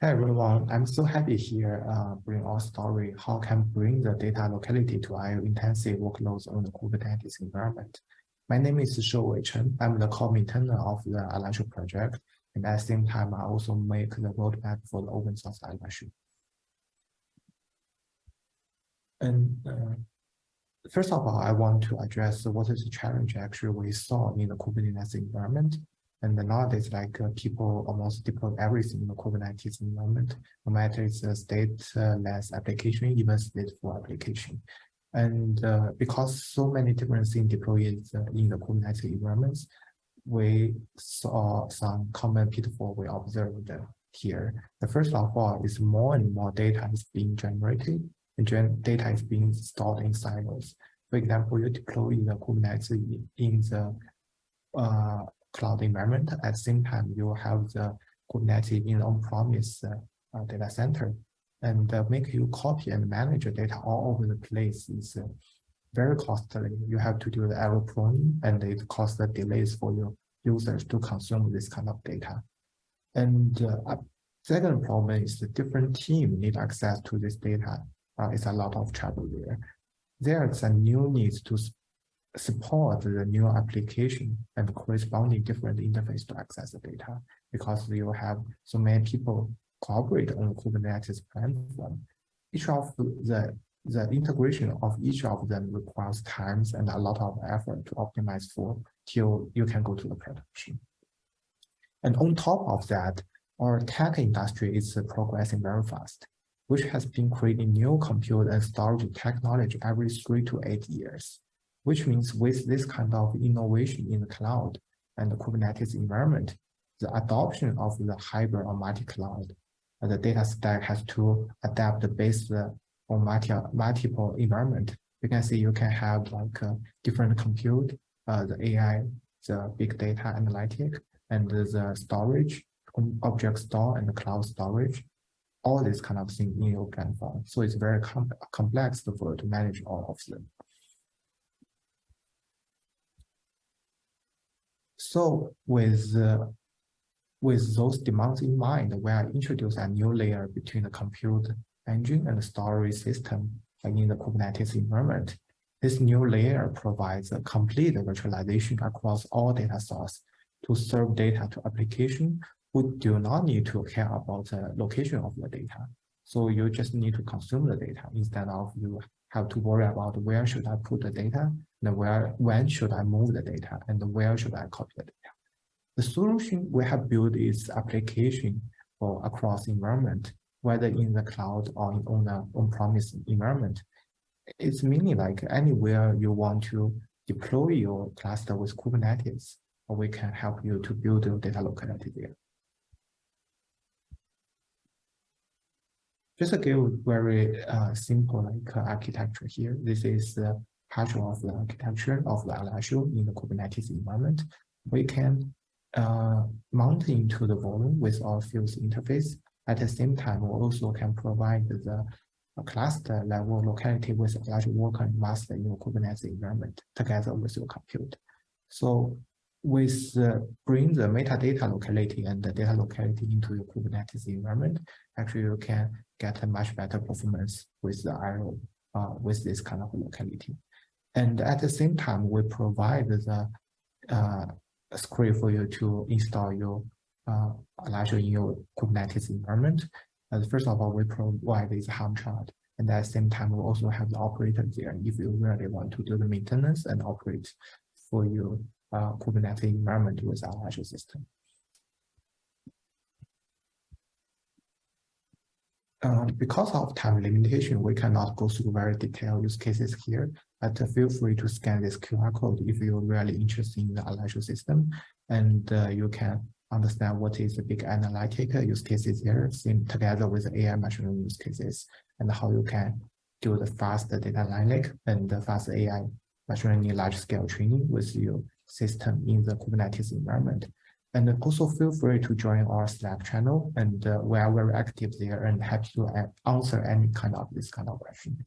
Hi everyone, I'm so happy here uh, bring our story how can bring the data locality to IO intensive workloads on the Kubernetes environment. My name is Shouwei Chen. I'm the co-maintainer of the Alluxio project, and at the same time, I also make the roadmap for the open source Alluxio. And uh, first of all, I want to address what is the challenge actually we saw in the Kubernetes environment and nowadays, like uh, people almost deploy everything in the Kubernetes environment, no matter it's a stateless application, even stateful application. And uh, because so many different things deployed uh, in the Kubernetes environments, we saw some common pitfall we observed here. The first of all is more and more data is being generated and gen data is being stored in silos. For example, you deploy in the Kubernetes in the uh, cloud environment. At the same time, you have the Kubernetes in on-premise uh, data center and uh, make you copy and manage your data all over the place is uh, very costly. You have to do the error pruning and it the delays for your users to consume this kind of data. And uh, second problem is the different team need access to this data. Uh, it's a lot of trouble there. There's a new need to support the new application and corresponding different interface to access the data because you have so many people cooperate on Kubernetes platform. Each of the the integration of each of them requires times and a lot of effort to optimize for till you can go to the production. And on top of that, our tech industry is progressing very fast, which has been creating new compute and storage technology every three to eight years which means with this kind of innovation in the cloud and the Kubernetes environment, the adoption of the hybrid or multi-cloud, the data stack has to adapt based on multi multiple environment. You can see you can have like uh, different compute, uh, the AI, the big data analytic, and the storage, object store and the cloud storage, all this kind of thing in your platform. So it's very com complex for to manage all of them. So with, uh, with those demands in mind, we are introducing a new layer between the compute engine and the storage system in the Kubernetes environment. This new layer provides a complete virtualization across all data sources to serve data to application who do not need to care about the location of the data. So you just need to consume the data instead of you have to worry about where should I put the data and where when should I move the data and where should I copy the data. The solution we have built is application for across environment, whether in the cloud or in on the on-premise environment. It's meaning like anywhere you want to deploy your cluster with Kubernetes, we can help you to build your data locality there. Just to give very uh, simple like uh, architecture here. This is the partial of the architecture of the Alluxio in the Kubernetes environment. We can uh, mount into the volume with our Fuse interface. At the same time, we also can provide the cluster level locality with Alluxio worker and master in your Kubernetes environment together with your compute. So with uh, bring the metadata locality and the data locality into your Kubernetes environment, actually you can get a much better performance with the IO uh, with this kind of locality. And at the same time, we provide the uh, script for you to install your uh, in your Kubernetes environment. Uh, first of all, we provide this Helm chart. And at the same time, we also have the operator there if you really want to do the maintenance and operate for your uh, Kubernetes environment with our Azure system. Because of time limitation, we cannot go through very detailed use cases here, but feel free to scan this QR code if you're really interested in the Alluxio system, and uh, you can understand what is the big analytic use cases here, seen together with AI machine learning use cases, and how you can do the fast data analytic and the fast AI machine learning large-scale training with your system in the Kubernetes environment. And also feel free to join our Slack channel and uh, we are very active there and happy to answer any kind of this kind of question.